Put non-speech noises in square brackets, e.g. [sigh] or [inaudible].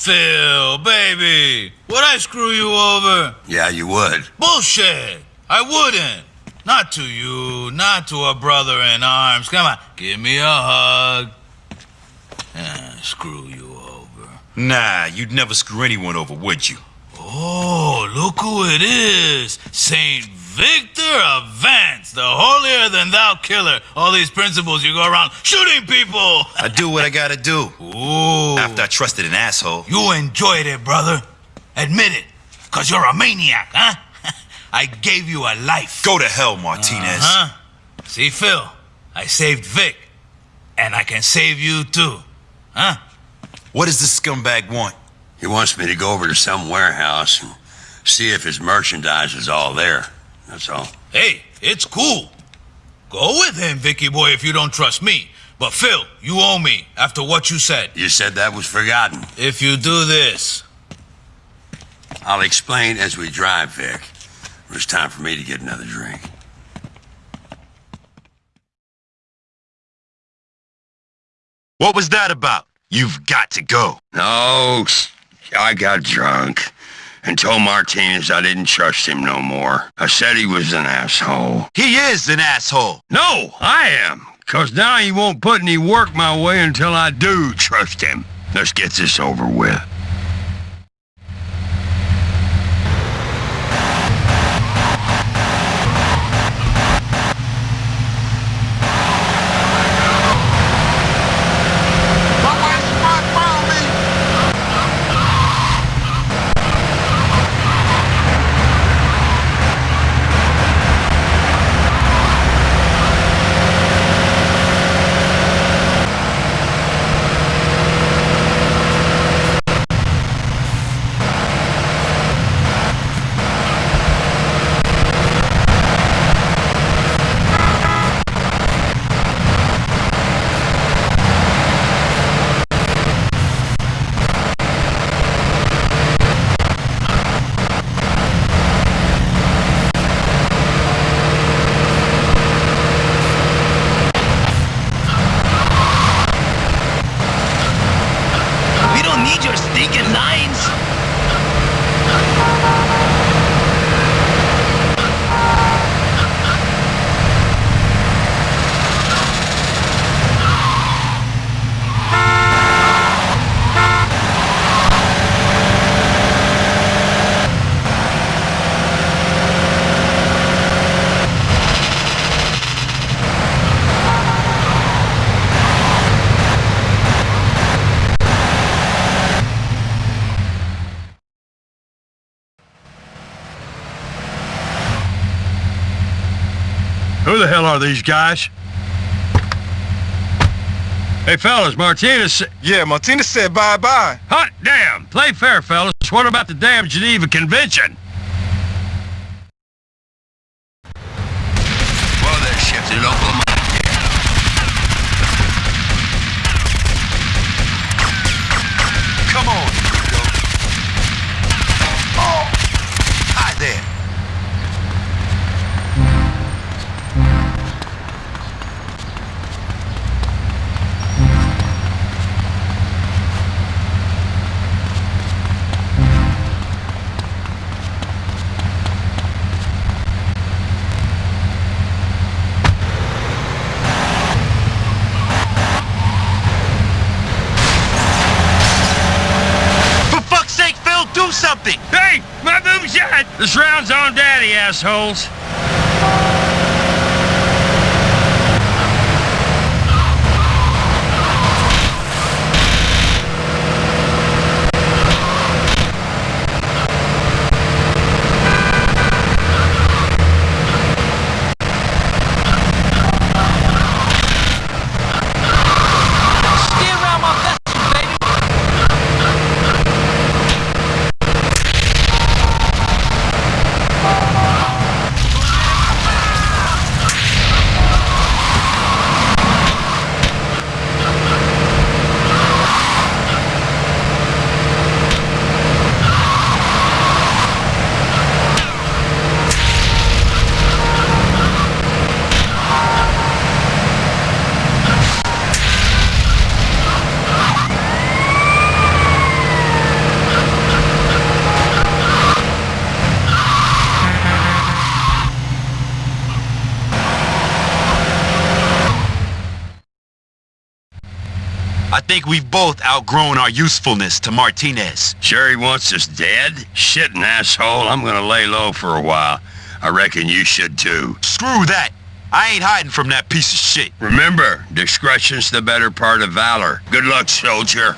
Phil, baby, would I screw you over? Yeah, you would. Bullshit! I wouldn't. Not to you, not to a brother in arms. Come on, give me a hug. Ah, screw you over. Nah, you'd never screw anyone over, would you? Oh, look who it is. Saint Victor of Vance, the holier than thou killer. All these principles you go around shooting people. I do what I gotta do. Ooh. After I trusted an asshole. You enjoyed it, brother. Admit it. Cause you're a maniac, huh? [laughs] I gave you a life. Go to hell, Martinez. Uh Huh? See, Phil, I saved Vic. And I can save you too. Huh? What does this scumbag want? He wants me to go over to some warehouse and see if his merchandise is all there. That's all. Hey, it's cool. Go with him, Vicky boy, if you don't trust me. But Phil, you owe me after what you said. You said that was forgotten. If you do this, I'll explain as we drive, Vic. It was time for me to get another drink. What was that about? You've got to go. No, I got drunk and told Martinez I didn't trust him no more. I said he was an asshole. He is an asshole. No, I am. Cause now he won't put any work my way until I do trust him. Let's get this over with. We don't need your stinking lines. Who the hell are these guys? Hey, fellas, Martinez Yeah, Martinez said bye-bye. Hot damn! Play fair, fellas. What about the damn Geneva Convention? Do something! Hey, my boom shot! This round's on daddy, assholes. Think we've both outgrown our usefulness to Martinez. Sure he wants us dead? Shitting asshole, I'm gonna lay low for a while. I reckon you should too. Screw that. I ain't hiding from that piece of shit. Remember, discretion's the better part of valor. Good luck, soldier.